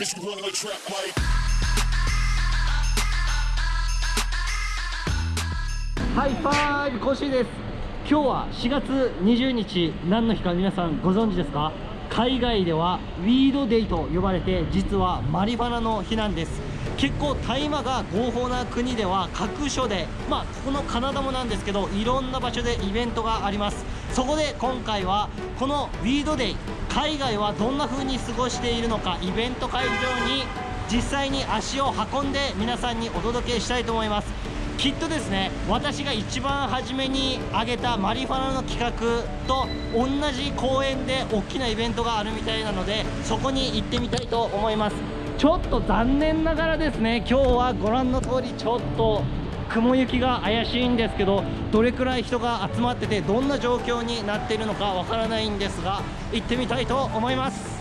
Bitch, we run the trap like? ハイファイブコッシーです。今日は4月20日何の日か皆さんご存知ですか？海外では Weed Day と呼ばれて実はマリファナの日なんです。結構大麻が合法な国では各所でまあここのカナダもなんですけどいろんな場所でイベントがあります。そこで今回はこのウィードデイ海外はどんな風に過ごしているのかイベント会場に実際に足を運んで皆さんにお届けしたいと思います。きっとですね私が一番初めに挙げたマリファナの企画と同じ公園で大きなイベントがあるみたいなのでそこに行ってみたいと思います。ちょっと残念ながらですね今日はご覧の通りちょっと雲行きが怪しいんですけどどれくらい人が集まっててどんな状況になっているのかわからないんですが行ってみたいと思います。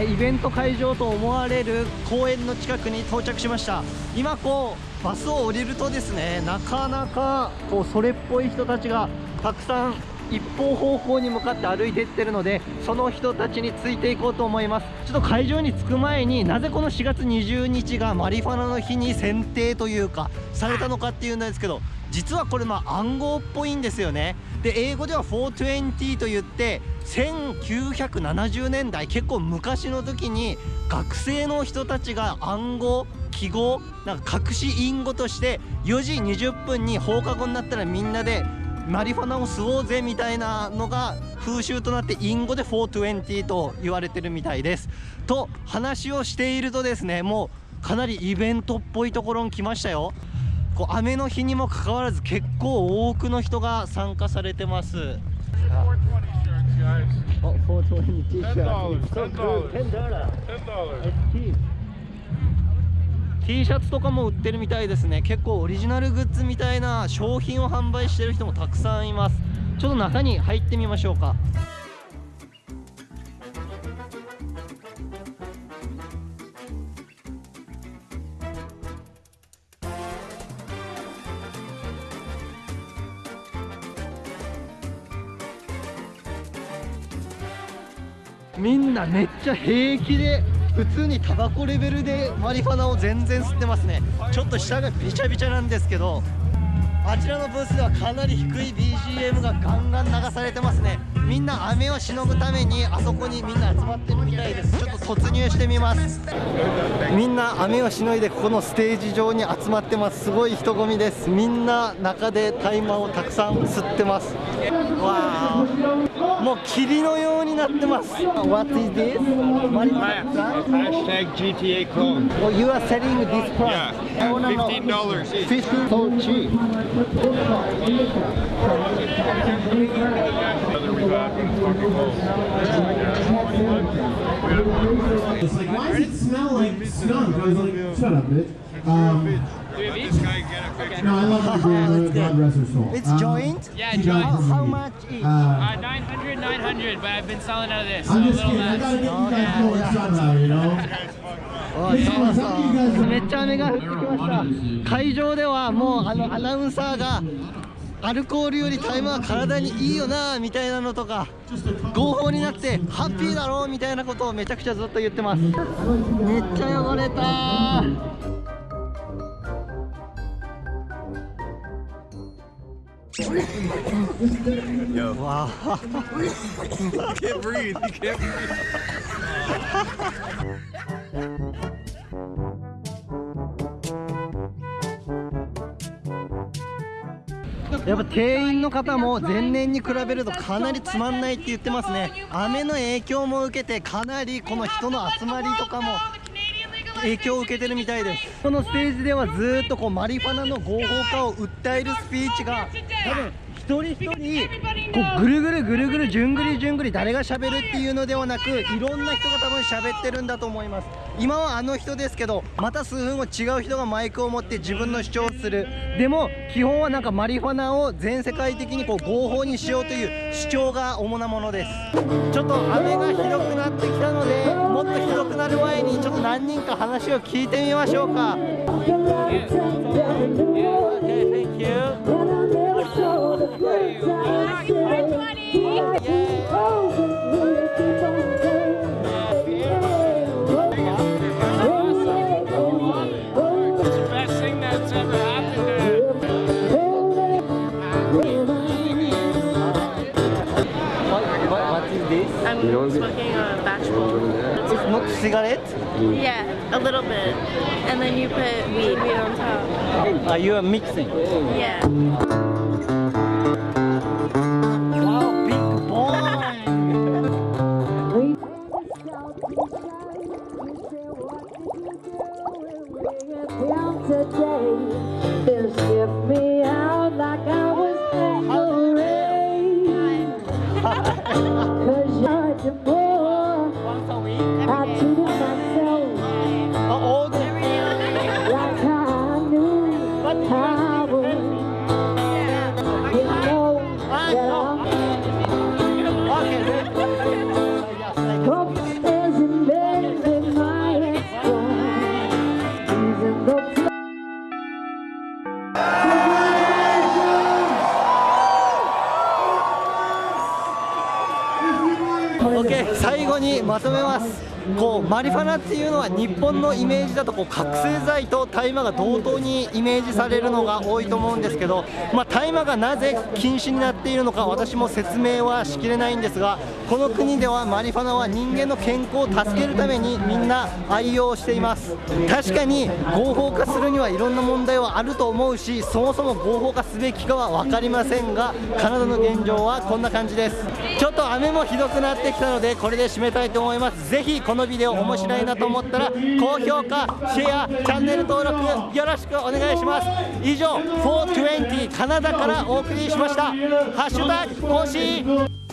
イベント会場と思われる公園の近くに到着しました。今こうバスを降りるとですねなかなかこうそれっぽい人たちがたくさん一方方向に向かって歩いていってるのでその人たちについていこうと思います。ちょっと会場に着く前になぜこの4月20日がマリファナの日に選定というかされたのかっていうんですけど実はこれまあ暗号っぽいんですよね。で英語では420と言って1970年代結構昔の時に学生の人たちが暗号記号なんか隠し隠語として4時20分に放課後になったらみんなでマリファナを吸おうぜみたいなのが風習となって隠語で420と言われてるみたいです。と話をしているとですねもうかなりイベントっぽいところに来ましたよ。こう雨の日にもかかわらず結構多くの人が参加されてます。420 shirts, guys. お420 T シャツ。$10 So cool. $10 $10. T シャツとかも売ってるみたいですね。結構オリジナルグッズみたいな商品を販売してる人もたくさんいます。ちょっと中に入ってみましょうか。みんなめっちゃ平気で普通にタバコレベルでマリファナを全然吸ってますね。ちょっと下がびちゃびちゃなんですけどあちらのブースではかなり低い BGM がガンガン流されてますね。みんな雨をしのぐためにあそこにみんな集まってるみたいです。ちょっと突入してみます。みんな雨をしのいでここのステージ上に集まってます。すごい人混みです。みんな中で大麻をたくさん吸ってます。わあもう霧のようになってます What is this? Hashtag GTA clone. Oh, you are selling this price? Yeah, Oh, no, no. $15 each. 15 so cheap. It's like, why does it smell like skunk? I was like, shut up, bitch. Um, This guy get a picture. No, I love my grandmother. God rest her soul. It's Um, joint? Yeah, joint. How me. much each? Uh, Uh, 900, 900, but I've been selling out of this. So I'm a just kidding. I less. gotta get you guys I'm talking about, you know? めっちゃ雨が降ってきました会場ではもうあのアナウンサーがアルコールよりタイマーは体にいいよなみたいなのとか合法になってハッピーだろうみたいなことをめちゃくちゃずっと言ってますめっちゃ汚れたわあ can't breathe. You can't breathe. やっぱ店員の方も前年に比べるとかなりつまんないって言ってますね雨の影響も受けてかなりこの人の集まりとかも影響を受けてるみたいです。このステージではずっとこうマリファナの合法化を訴えるスピーチが多分人一人こうぐるぐるぐるぐるじゅんぐりじゅんぐり誰が喋るっていうのではなくいろんな人が多分喋ってるんだと思います。今はあの人ですけどまた数分後違う人がマイクを持って自分の主張をする。でも基本はなんかマリファナを全世界的にこう合法にしようという主張が主なものです。ちょっと雨がひどくなってきたのでもっとひどくなる前にちょっと何人か話を聞いてみましょうか smoking a batch bowl. It's not cigarette? Yeah, a little bit. And then you put weed, weed on top. Are you are mixing? Yeah. Wow, big boy! 最後にまとめます。こうマリファナっていうのは日本のイメージだとこう覚醒剤と大麻が同等にイメージされるのが多いと思うんですけど、まあ、大麻がなぜ禁止になっているのか私も説明はしきれないんですがこの国ではマリファナは人間の健康を助けるためにみんな愛用しています。確かに合法化するにはいろんな問題はあると思うしそもそも合法化すべきかは分かりませんがカナダの現状はこんな感じです。ちょっと雨もひどくなってきたのでこれで締めたいと思います。ぜひのビデオ面白いなと思ったら高評価シェアチャンネル登録よろしくお願いします。以上420カナダからお送りしました。ハッシュタグ更新